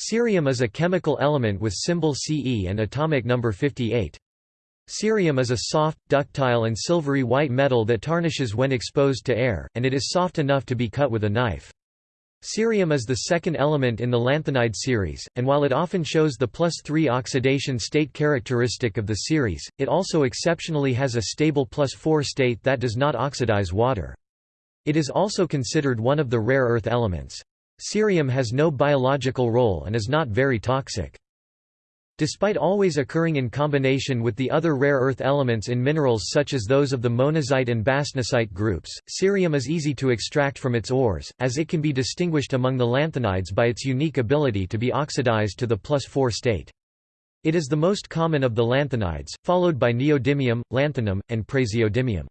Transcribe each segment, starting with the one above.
Cerium is a chemical element with symbol Ce and atomic number 58. Cerium is a soft, ductile and silvery white metal that tarnishes when exposed to air, and it is soft enough to be cut with a knife. Cerium is the second element in the lanthanide series, and while it often shows the plus 3 oxidation state characteristic of the series, it also exceptionally has a stable plus 4 state that does not oxidize water. It is also considered one of the rare earth elements. Cerium has no biological role and is not very toxic. Despite always occurring in combination with the other rare earth elements in minerals such as those of the monazite and bastnasite groups, cerium is easy to extract from its ores, as it can be distinguished among the lanthanides by its unique ability to be oxidized to the plus 4 state. It is the most common of the lanthanides, followed by neodymium, lanthanum, and praseodymium.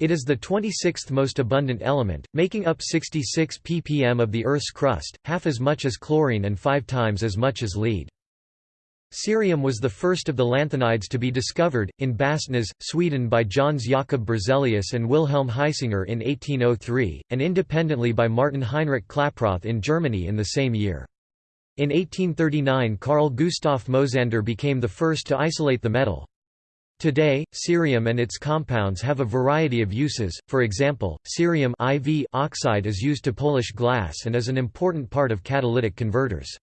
It is the 26th most abundant element, making up 66 ppm of the Earth's crust, half as much as chlorine and five times as much as lead. Cerium was the first of the lanthanides to be discovered, in Bastnäs, Sweden by Jöns Jakob Berzelius and Wilhelm Hisinger in 1803, and independently by Martin Heinrich Klaproth in Germany in the same year. In 1839 Carl Gustav Mosander became the first to isolate the metal. Today, cerium and its compounds have a variety of uses, for example, cerium IV oxide is used to polish glass and is an important part of catalytic converters.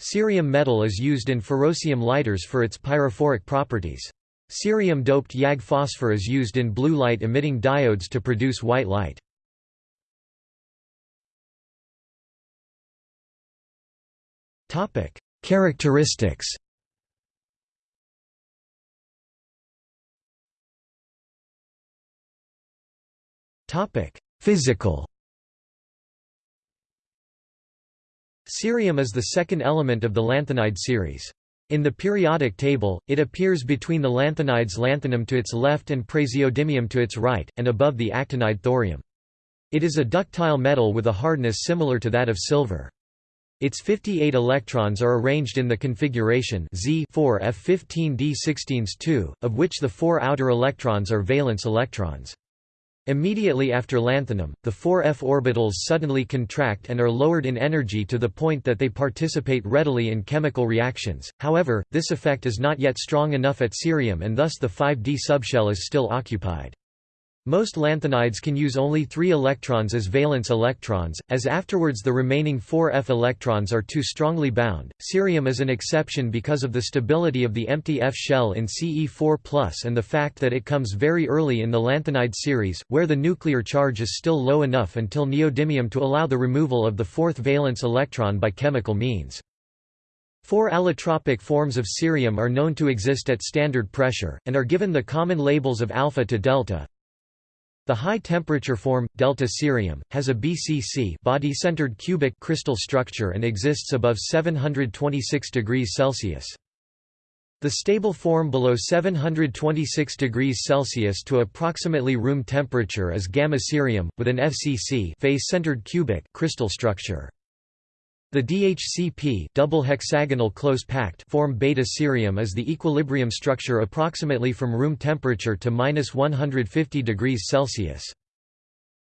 Cerium metal is used in ferrocerium lighters for its pyrophoric properties. Cerium-doped YAG phosphor is used in blue light-emitting diodes to produce white light. Characteristics Physical Cerium is the second element of the lanthanide series. In the periodic table, it appears between the lanthanides lanthanum to its left and praseodymium to its right, and above the actinide thorium. It is a ductile metal with a hardness similar to that of silver. Its 58 electrons are arranged in the configuration Z 4 F15D16s2, of which the four outer electrons are valence electrons. Immediately after lanthanum, the four f orbitals suddenly contract and are lowered in energy to the point that they participate readily in chemical reactions, however, this effect is not yet strong enough at cerium and thus the 5d subshell is still occupied. Most lanthanides can use only three electrons as valence electrons, as afterwards the remaining four F electrons are too strongly bound. Cerium is an exception because of the stability of the empty F shell in Ce4 and the fact that it comes very early in the lanthanide series, where the nuclear charge is still low enough until neodymium to allow the removal of the fourth valence electron by chemical means. Four allotropic forms of cerium are known to exist at standard pressure, and are given the common labels of alpha to delta. The high-temperature form, delta cerium, has a BCC body-centered cubic crystal structure and exists above 726 degrees Celsius. The stable form below 726 degrees Celsius to approximately room temperature is gamma cerium, with an FCC face-centered cubic crystal structure. The DHCP double hexagonal close packed form beta cerium is the equilibrium structure approximately from room temperature to minus 150 degrees Celsius.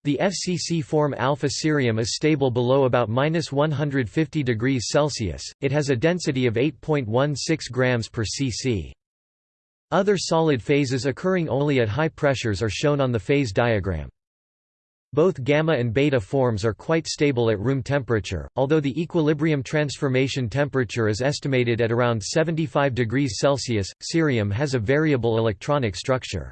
The FCC form alpha cerium is stable below about minus 150 degrees Celsius. It has a density of 8.16 grams per cc. Other solid phases occurring only at high pressures are shown on the phase diagram. Both gamma and beta forms are quite stable at room temperature, although the equilibrium transformation temperature is estimated at around 75 degrees Celsius. Cerium has a variable electronic structure.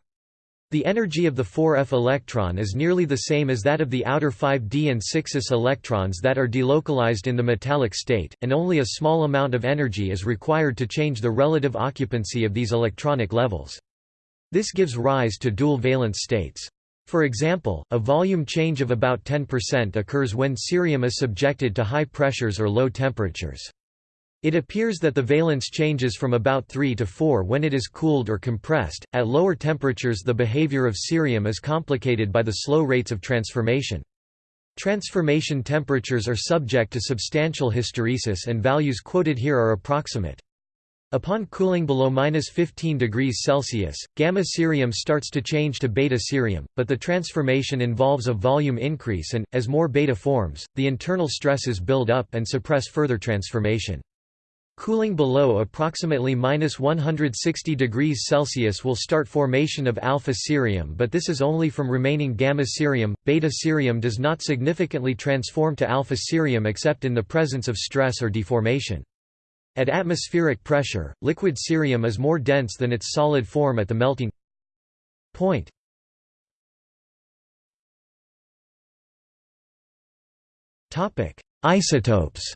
The energy of the 4f electron is nearly the same as that of the outer 5d and 6s electrons that are delocalized in the metallic state, and only a small amount of energy is required to change the relative occupancy of these electronic levels. This gives rise to dual valence states. For example, a volume change of about 10% occurs when cerium is subjected to high pressures or low temperatures. It appears that the valence changes from about 3 to 4 when it is cooled or compressed. At lower temperatures, the behavior of cerium is complicated by the slow rates of transformation. Transformation temperatures are subject to substantial hysteresis and values quoted here are approximate. Upon cooling below minus 15 degrees Celsius, gamma cerium starts to change to beta cerium, but the transformation involves a volume increase and, as more beta forms, the internal stresses build up and suppress further transformation. Cooling below approximately minus 160 degrees Celsius will start formation of alpha cerium but this is only from remaining gamma cerium. Beta cerium does not significantly transform to alpha cerium except in the presence of stress or deformation. At atmospheric pressure, liquid cerium is more dense than its solid form at the melting point. Isotopes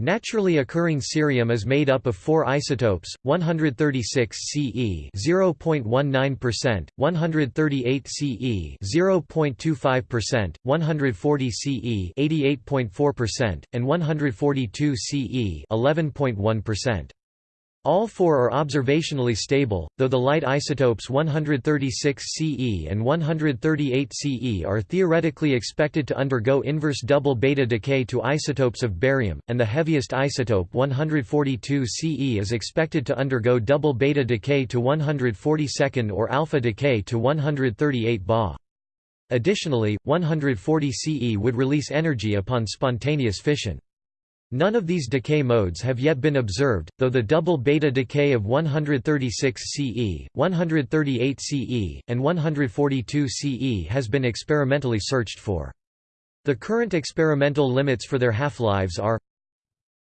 Naturally occurring cerium is made up of four isotopes, 136 Ce 0.19%, 138 Ce 0.25%, 140 Ce 88.4%, and 142 Ce 11.1%. All four are observationally stable, though the light isotopes 136 Ce and 138 Ce are theoretically expected to undergo inverse double beta decay to isotopes of barium, and the heaviest isotope 142 Ce is expected to undergo double beta decay to 142nd or alpha decay to 138 Ba. Additionally, 140 Ce would release energy upon spontaneous fission. None of these decay modes have yet been observed, though the double beta decay of 136 Ce, 138 Ce, and 142 Ce has been experimentally searched for. The current experimental limits for their half-lives are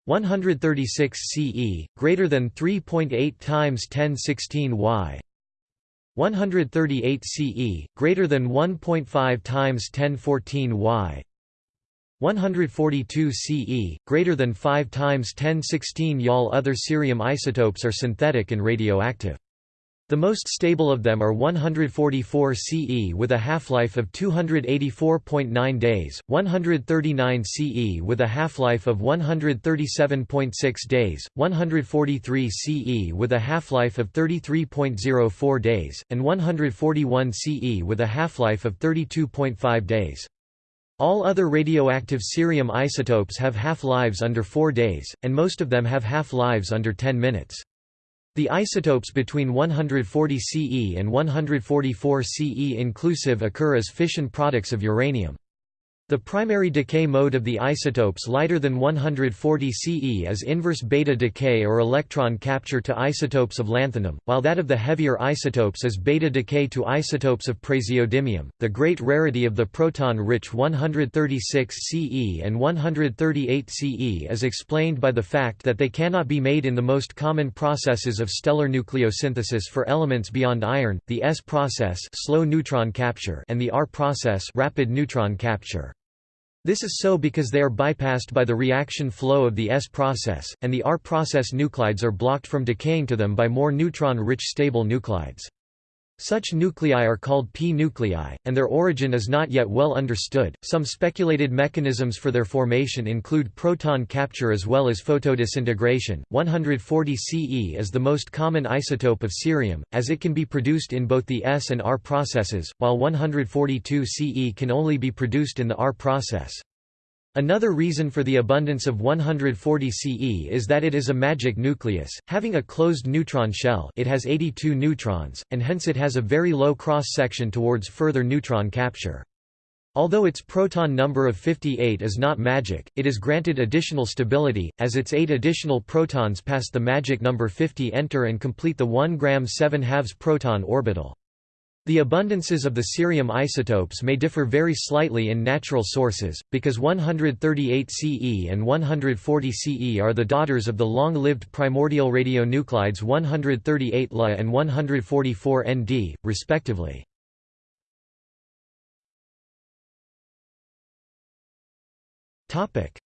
136 Ce, greater than 3.8 times 1016 Y 138 Ce, greater than 1.5 times 1014 Y 142 Ce, greater than 5 times 1016 Yal Other cerium isotopes are synthetic and radioactive. The most stable of them are 144 Ce with a half-life of 284.9 days, 139 Ce with a half-life of 137.6 days, 143 Ce with a half-life of 33.04 days, and 141 Ce with a half-life of 32.5 days. All other radioactive cerium isotopes have half-lives under 4 days, and most of them have half-lives under 10 minutes. The isotopes between 140 Ce and 144 Ce inclusive occur as fission products of uranium. The primary decay mode of the isotopes lighter than 140 Ce is inverse beta decay or electron capture to isotopes of lanthanum, while that of the heavier isotopes is beta decay to isotopes of praseodymium. The great rarity of the proton-rich 136 Ce and 138 Ce is explained by the fact that they cannot be made in the most common processes of stellar nucleosynthesis for elements beyond iron, the S process, slow neutron capture, and the R process, rapid neutron capture. This is so because they are bypassed by the reaction flow of the S process, and the R process nuclides are blocked from decaying to them by more neutron-rich stable nuclides. Such nuclei are called p-nuclei, and their origin is not yet well understood. Some speculated mechanisms for their formation include proton capture as well as photodisintegration. 140 Ce is the most common isotope of cerium, as it can be produced in both the S and R processes, while 142 Ce can only be produced in the R process. Another reason for the abundance of 140 Ce is that it is a magic nucleus, having a closed neutron shell it has 82 neutrons, and hence it has a very low cross-section towards further neutron capture. Although its proton number of 58 is not magic, it is granted additional stability, as its eight additional protons past the magic number 50 enter and complete the 1 gram 7 halves proton orbital. The abundances of the cerium isotopes may differ very slightly in natural sources, because 138 Ce and 140 Ce are the daughters of the long-lived primordial radionuclides 138 La and 144 Nd, respectively.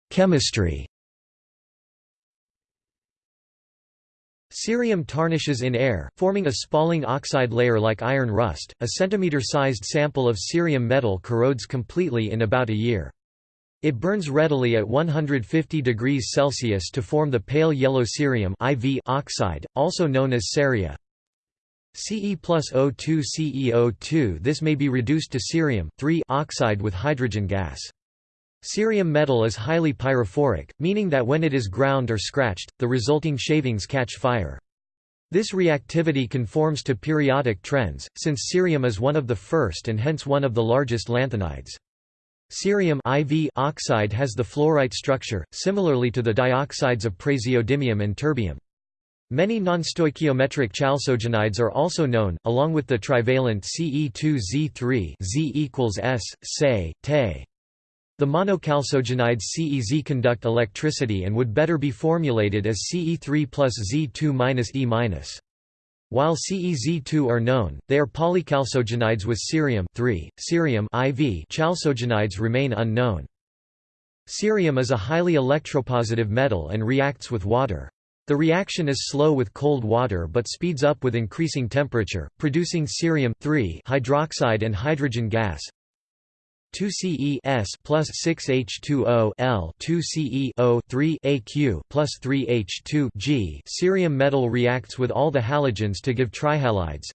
Chemistry Cerium tarnishes in air, forming a spalling oxide layer like iron rust. A centimeter-sized sample of cerium metal corrodes completely in about a year. It burns readily at 150 degrees Celsius to form the pale yellow cerium IV oxide, also known as ceria. Ce plus O2 CEO2 This may be reduced to cerium oxide with hydrogen gas. Cerium metal is highly pyrophoric, meaning that when it is ground or scratched, the resulting shavings catch fire. This reactivity conforms to periodic trends, since cerium is one of the first and hence one of the largest lanthanides. Cerium IV oxide has the fluorite structure, similarly to the dioxides of praseodymium and terbium. Many nonstoichiometric chalcogenides are also known, along with the trivalent Ce2Z3 Z equals S, Se, Te. The monochalcogenides CEZ conduct electricity and would better be formulated as Ce3 plus Z2 minus E minus. While CEZ2 are known, they are polychalcogenides with cerium 3, cerium IV chalcogenides remain unknown. Cerium is a highly electropositive metal and reacts with water. The reaction is slow with cold water but speeds up with increasing temperature, producing cerium hydroxide and hydrogen gas, 2Ce S plus 6H2O L 2Ce O 3 AQ plus 3H2 G. Cerium metal reacts with all the halogens to give trihalides.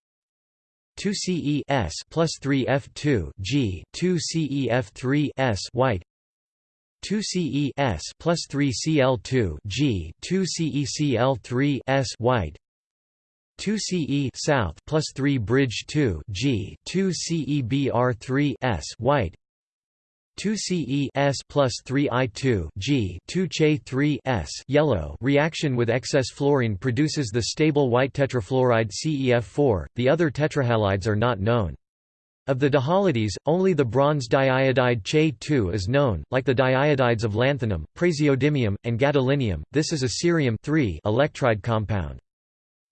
2Ce S plus 3F2 G 2CeF3 S white 2Ce S plus 3Cl2 G 2CeCl3 S white 2 CE south plus 3 bridge 2 G 2 CEBR3 S white 2 Ce S plus 3 I2 G 2 Che 3 S yellow reaction with excess fluorine produces the stable white tetrafluoride CEF4. The other tetrahalides are not known. Of the dihalides, only the bronze diiodide Che2 is known, like the diiodides of lanthanum, praseodymium, and gadolinium. This is a cerium electride compound.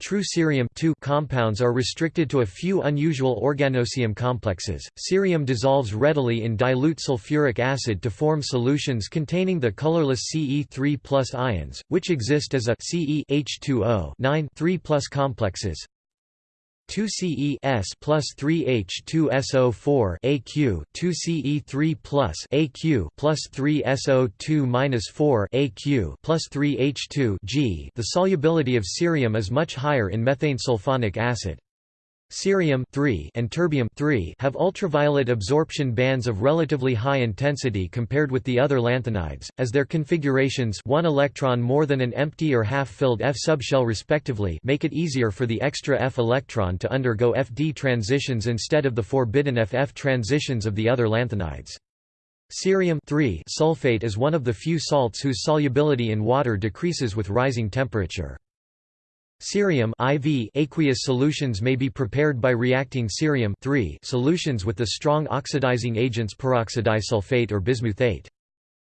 True cerium compounds are restricted to a few unusual organocerium complexes. Cerium dissolves readily in dilute sulfuric acid to form solutions containing the colorless Ce3+ ions, which exist as a Ce H2O 9 3 complexes. 2Ce S plus 3H2SO4 AQ 2Ce3 plus AQ plus 3SO2 minus 4 AQ plus 3H2 G. The solubility of cerium is much higher in methane sulfonic acid. Cerium and terbium have ultraviolet absorption bands of relatively high intensity compared with the other lanthanides, as their configurations one electron more than an empty or half-filled F subshell respectively make it easier for the extra F electron to undergo FD transitions instead of the forbidden FF transitions of the other lanthanides. Cerium sulfate is one of the few salts whose solubility in water decreases with rising temperature. Cerium IV aqueous solutions may be prepared by reacting cerium solutions with the strong oxidizing agents peroxydisulfate or bismuthate.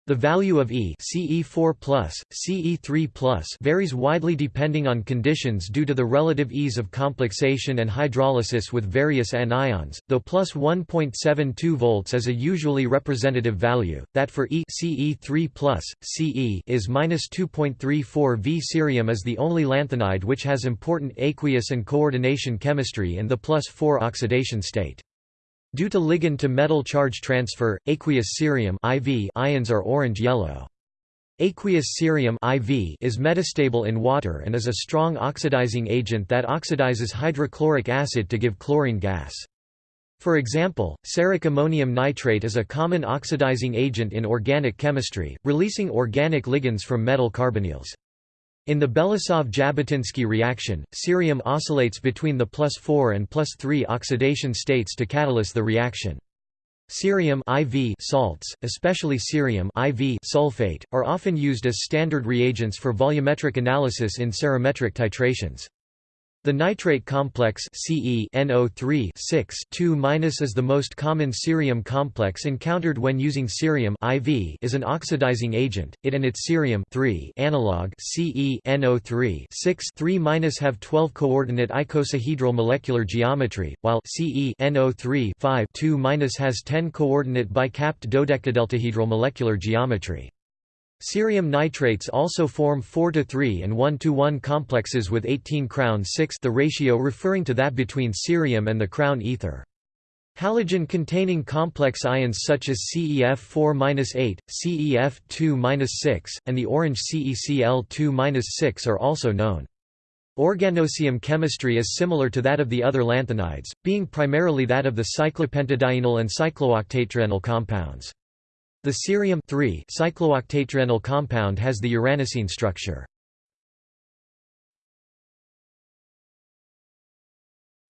The value of E CE4+, CE3+, varies widely depending on conditions due to the relative ease of complexation and hydrolysis with various anions, though plus 1.72 volts is a usually representative value, that for E CE3+, CE is minus 2.34 V. Cerium is the only lanthanide which has important aqueous and coordination chemistry in the plus 4 oxidation state. Due to ligand to metal charge transfer, aqueous cerium IV ions are orange-yellow. Aqueous cerium IV is metastable in water and is a strong oxidizing agent that oxidizes hydrochloric acid to give chlorine gas. For example, ceric ammonium nitrate is a common oxidizing agent in organic chemistry, releasing organic ligands from metal carbonyls. In the Belousov-Zhabotinsky reaction, cerium oscillates between the plus 4 and plus 3 oxidation states to catalyze the reaction. Cerium IV salts, especially cerium IV sulfate, are often used as standard reagents for volumetric analysis in cerometric titrations. The nitrate complex Ce NO3 2- is the most common cerium complex encountered when using cerium IV is an oxidizing agent. It and its cerium analog Ce NO3 3- have 12 coordinate icosahedral molecular geometry, while Ce NO3 2- has 10 coordinate bicapped dodecadeltahedral molecular geometry. Cerium nitrates also form 4 to 3 and 1 to 1 complexes with 18 crown 6 the ratio referring to that between cerium and the crown ether. Halogen-containing complex ions such as CEF4-8, CEF2-6, and the orange CECl2-6 are also known. Organocerium chemistry is similar to that of the other lanthanides, being primarily that of the cyclopentadienyl and cyclooctatetraenyl compounds. The cerium cyclooctatetraenyl compound has the uranocene structure.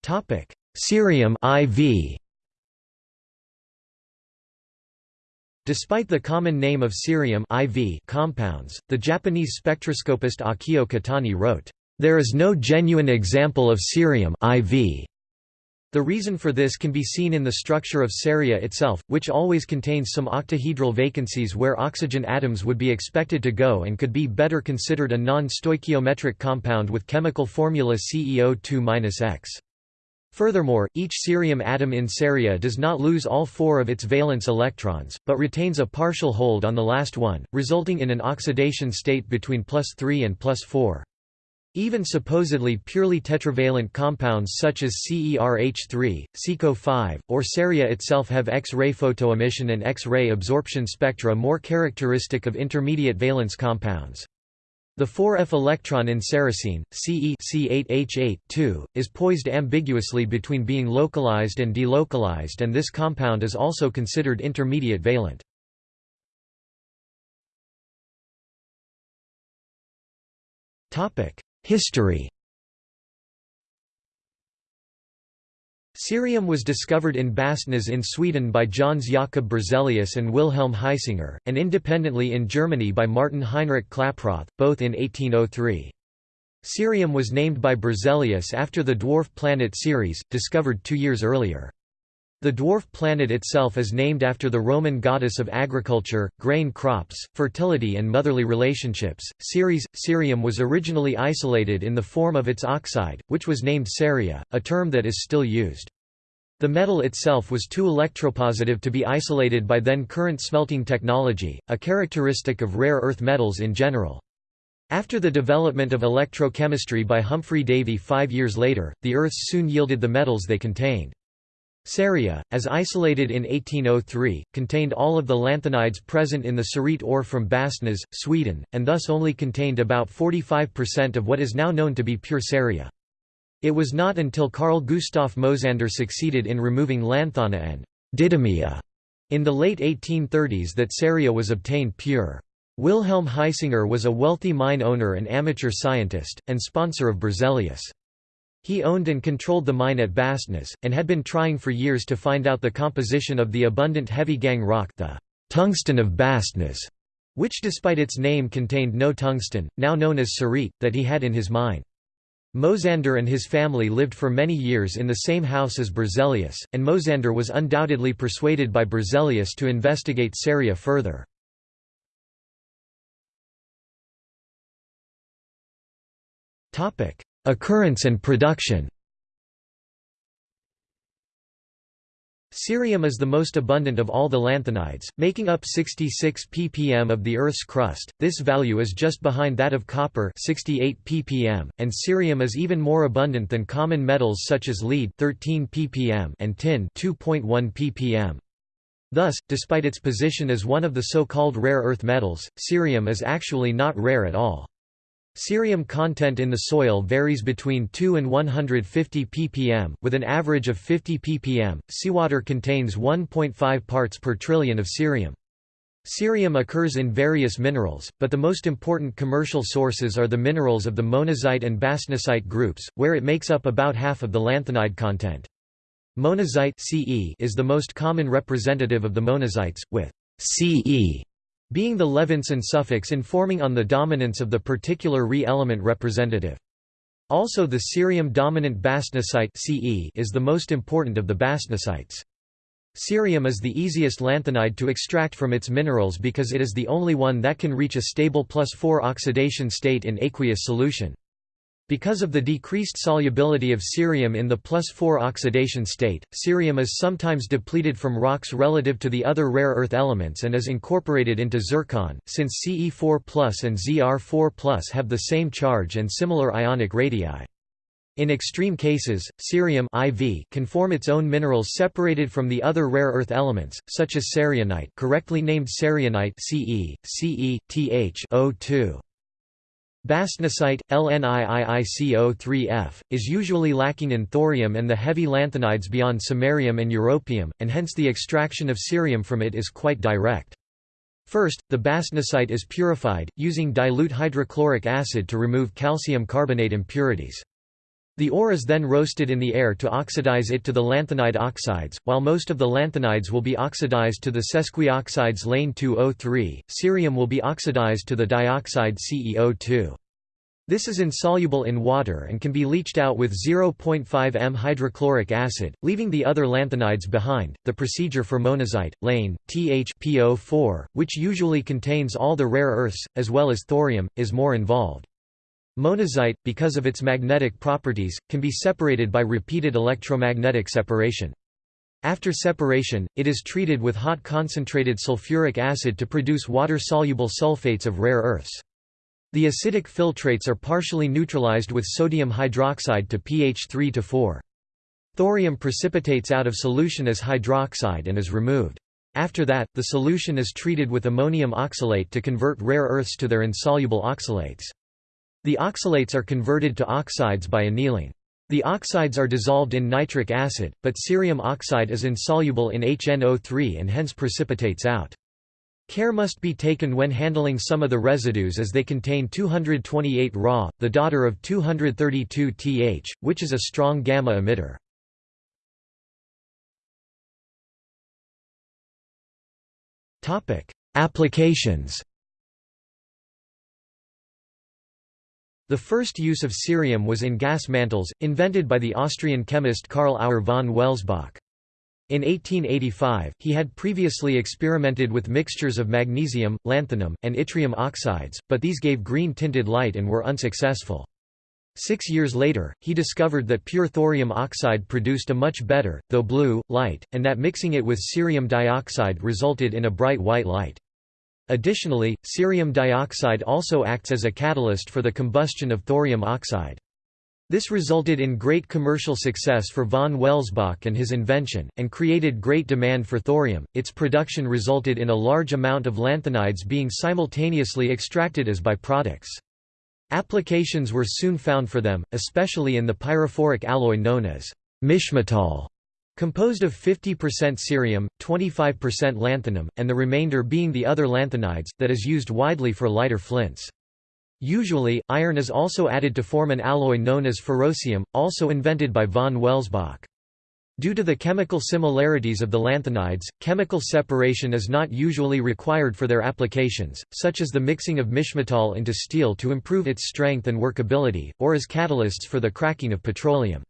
Cerium IV Despite the common name of cerium IV compounds, the Japanese spectroscopist Akio Kotani wrote, "...there is no genuine example of cerium IV." The reason for this can be seen in the structure of ceria itself, which always contains some octahedral vacancies where oxygen atoms would be expected to go and could be better considered a non-stoichiometric compound with chemical formula CEO2-X. Furthermore, each cerium atom in ceria does not lose all four of its valence electrons, but retains a partial hold on the last one, resulting in an oxidation state between plus 3 and plus 4. Even supposedly purely tetravalent compounds such as CERH3, CECO5, or ceria itself have X-ray photoemission and X-ray absorption spectra more characteristic of intermediate valence compounds. The 4f electron in cerocene, Ce C8H8 is poised ambiguously between being localized and delocalized and this compound is also considered intermediate valent. History Cerium was discovered in Bastnäs in Sweden by Jöns Jakob Berzelius and Wilhelm Hisinger, and independently in Germany by Martin Heinrich Klaproth, both in 1803. Cerium was named by Berzelius after the dwarf planet Ceres, discovered two years earlier. The dwarf planet itself is named after the Roman goddess of agriculture, grain crops, fertility and motherly relationships. Ceres, cerium was originally isolated in the form of its oxide, which was named ceria, a term that is still used. The metal itself was too electropositive to be isolated by then current smelting technology, a characteristic of rare earth metals in general. After the development of electrochemistry by Humphry Davy five years later, the earths soon yielded the metals they contained. Ceria, as isolated in 1803, contained all of the lanthanides present in the cerite ore from Bastnäs, Sweden, and thus only contained about 45% of what is now known to be pure ceria. It was not until Carl Gustaf Mosander succeeded in removing lanthana and didymia in the late 1830s that ceria was obtained pure. Wilhelm Hisinger was a wealthy mine owner and amateur scientist, and sponsor of Berzelius. He owned and controlled the mine at Bastnäs, and had been trying for years to find out the composition of the abundant heavy gangue rock the tungsten of Bastnäs, which despite its name contained no tungsten, now known as cerite, that he had in his mine. Mosander and his family lived for many years in the same house as Berzelius, and Mosander was undoubtedly persuaded by Berzelius to investigate ceria further. Occurrence and production Cerium is the most abundant of all the lanthanides, making up 66 ppm of the Earth's crust. This value is just behind that of copper, 68 ppm, and cerium is even more abundant than common metals such as lead, 13 ppm, and tin, 2.1 ppm. Thus, despite its position as one of the so-called rare earth metals, cerium is actually not rare at all. Cerium content in the soil varies between 2 and 150 ppm, with an average of 50 ppm. Seawater contains 1.5 parts per trillion of cerium. Cerium occurs in various minerals, but the most important commercial sources are the minerals of the monazite and bastnasite groups, where it makes up about half of the lanthanide content. Monazite is the most common representative of the monazites, with Ce being the Levinson suffix informing on the dominance of the particular Re element representative. Also the cerium-dominant bastnasite CE is the most important of the bastnasites. Cerium is the easiest lanthanide to extract from its minerals because it is the only one that can reach a stable plus 4 oxidation state in aqueous solution. Because of the decreased solubility of cerium in the plus 4 oxidation state, cerium is sometimes depleted from rocks relative to the other rare earth elements and is incorporated into zircon, since Ce4 and Zr4 have the same charge and similar ionic radii. In extreme cases, cerium IV can form its own minerals separated from the other rare earth elements, such as cerianite correctly named cerianite Ce, Ce, Th O2. Bastnasite, LNIIICO3F, is usually lacking in thorium and the heavy lanthanides beyond samarium and europium, and hence the extraction of cerium from it is quite direct. First, the bastnasite is purified, using dilute hydrochloric acid to remove calcium carbonate impurities. The ore is then roasted in the air to oxidize it to the lanthanide oxides, while most of the lanthanides will be oxidized to the sesquioxides lane 2O3, cerium will be oxidized to the dioxide CEO2. This is insoluble in water and can be leached out with 0.5 m hydrochloric acid, leaving the other lanthanides behind. The procedure for monazite, lane, THPO4, which usually contains all the rare earths, as well as thorium, is more involved. Monazite, because of its magnetic properties, can be separated by repeated electromagnetic separation. After separation, it is treated with hot concentrated sulfuric acid to produce water-soluble sulfates of rare earths. The acidic filtrates are partially neutralized with sodium hydroxide to pH 3 to 4. Thorium precipitates out of solution as hydroxide and is removed. After that, the solution is treated with ammonium oxalate to convert rare earths to their insoluble oxalates. The oxalates are converted to oxides by annealing. The oxides are dissolved in nitric acid, but cerium oxide is insoluble in HNO3 and hence precipitates out. Care must be taken when handling some of the residues as they contain 228 Ra, the daughter of 232 Th, which is a strong gamma emitter. Applications The first use of cerium was in gas mantles, invented by the Austrian chemist Karl Auer von Welsbach. In 1885, he had previously experimented with mixtures of magnesium, lanthanum, and yttrium oxides, but these gave green-tinted light and were unsuccessful. Six years later, he discovered that pure thorium oxide produced a much better, though blue, light, and that mixing it with cerium dioxide resulted in a bright white light. Additionally, cerium dioxide also acts as a catalyst for the combustion of thorium oxide. This resulted in great commercial success for von Welsbach and his invention, and created great demand for thorium. Its production resulted in a large amount of lanthanides being simultaneously extracted as byproducts. Applications were soon found for them, especially in the pyrophoric alloy known as mischmetal. Composed of 50% cerium, 25% lanthanum, and the remainder being the other lanthanides, that is used widely for lighter flints. Usually, iron is also added to form an alloy known as ferrocerium, also invented by von Welsbach. Due to the chemical similarities of the lanthanides, chemical separation is not usually required for their applications, such as the mixing of mischmetal into steel to improve its strength and workability, or as catalysts for the cracking of petroleum.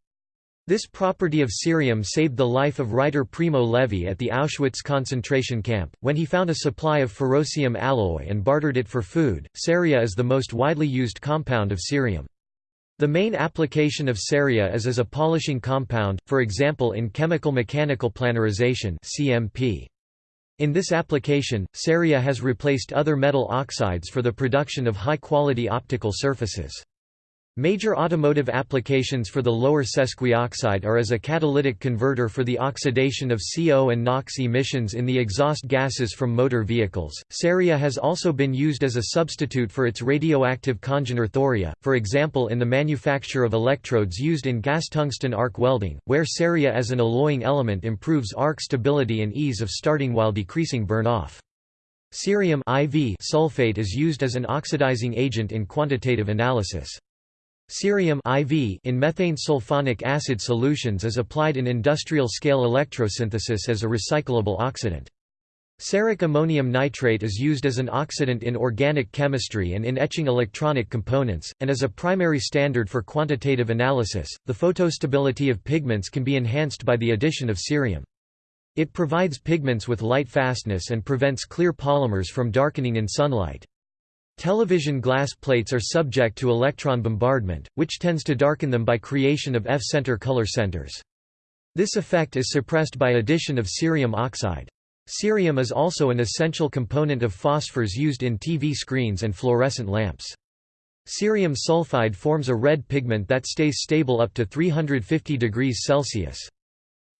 This property of cerium saved the life of writer Primo Levi at the Auschwitz concentration camp, when he found a supply of ferrocerium alloy and bartered it for food. Ceria is the most widely used compound of cerium. The main application of ceria is as a polishing compound, for example in chemical mechanical planarization (CMP). In this application, ceria has replaced other metal oxides for the production of high-quality optical surfaces. Major automotive applications for the lower sesquioxide are as a catalytic converter for the oxidation of CO and NOx emissions in the exhaust gases from motor vehicles. Ceria has also been used as a substitute for its radioactive congener thoria, for example in the manufacture of electrodes used in gas tungsten arc welding, where ceria as an alloying element improves arc stability and ease of starting while decreasing burn-off. Cerium IV sulfate is used as an oxidizing agent in quantitative analysis. Cerium IV in methane sulfonic acid solutions is applied in industrial-scale electrosynthesis as a recyclable oxidant. Ceric ammonium nitrate is used as an oxidant in organic chemistry and in etching electronic components, and as a primary standard for quantitative analysis. The photostability of pigments can be enhanced by the addition of cerium. It provides pigments with light fastness and prevents clear polymers from darkening in sunlight. Television glass plates are subject to electron bombardment, which tends to darken them by creation of F-center color centers. This effect is suppressed by addition of cerium oxide. Cerium is also an essential component of phosphors used in TV screens and fluorescent lamps. Cerium sulfide forms a red pigment that stays stable up to 350 degrees Celsius.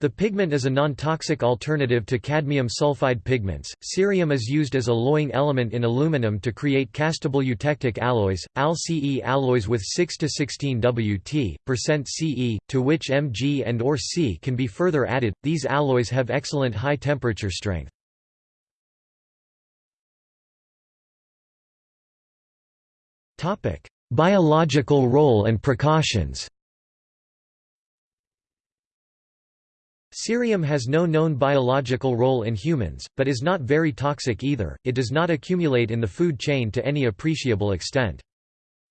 The pigment is a non-toxic alternative to cadmium sulfide pigments. Cerium is used as a alloying element in aluminum to create castable eutectic alloys, AlCe alloys with 6 to 16 Wt, percent Ce, to which Mg and or C can be further added. These alloys have excellent high temperature strength. Topic: Biological role and precautions. Cerium has no known biological role in humans, but is not very toxic either, it does not accumulate in the food chain to any appreciable extent.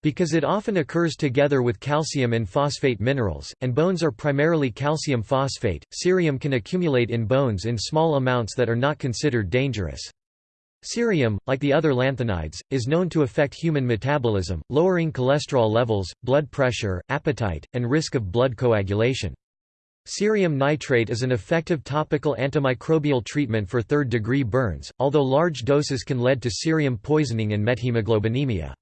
Because it often occurs together with calcium and phosphate minerals, and bones are primarily calcium phosphate, cerium can accumulate in bones in small amounts that are not considered dangerous. Cerium, like the other lanthanides, is known to affect human metabolism, lowering cholesterol levels, blood pressure, appetite, and risk of blood coagulation. Cerium nitrate is an effective topical antimicrobial treatment for third-degree burns, although large doses can lead to cerium poisoning and methemoglobinemia.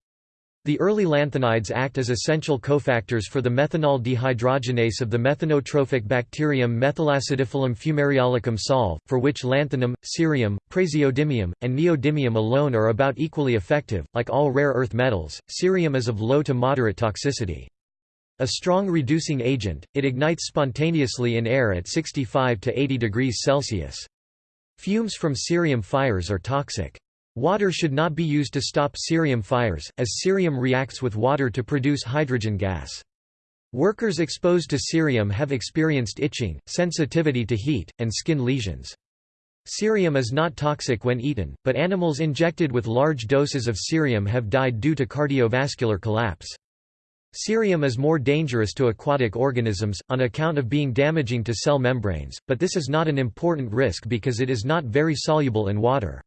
The early lanthanides act as essential cofactors for the methanol dehydrogenase of the methanotrophic bacterium Methylacidiphilum fumariolicum sol, for which lanthanum, cerium, praseodymium, and neodymium alone are about equally effective. Like all rare earth metals, cerium is of low to moderate toxicity. A strong reducing agent, it ignites spontaneously in air at 65 to 80 degrees Celsius. Fumes from cerium fires are toxic. Water should not be used to stop cerium fires, as cerium reacts with water to produce hydrogen gas. Workers exposed to cerium have experienced itching, sensitivity to heat, and skin lesions. Cerium is not toxic when eaten, but animals injected with large doses of cerium have died due to cardiovascular collapse. Cerium is more dangerous to aquatic organisms, on account of being damaging to cell membranes, but this is not an important risk because it is not very soluble in water.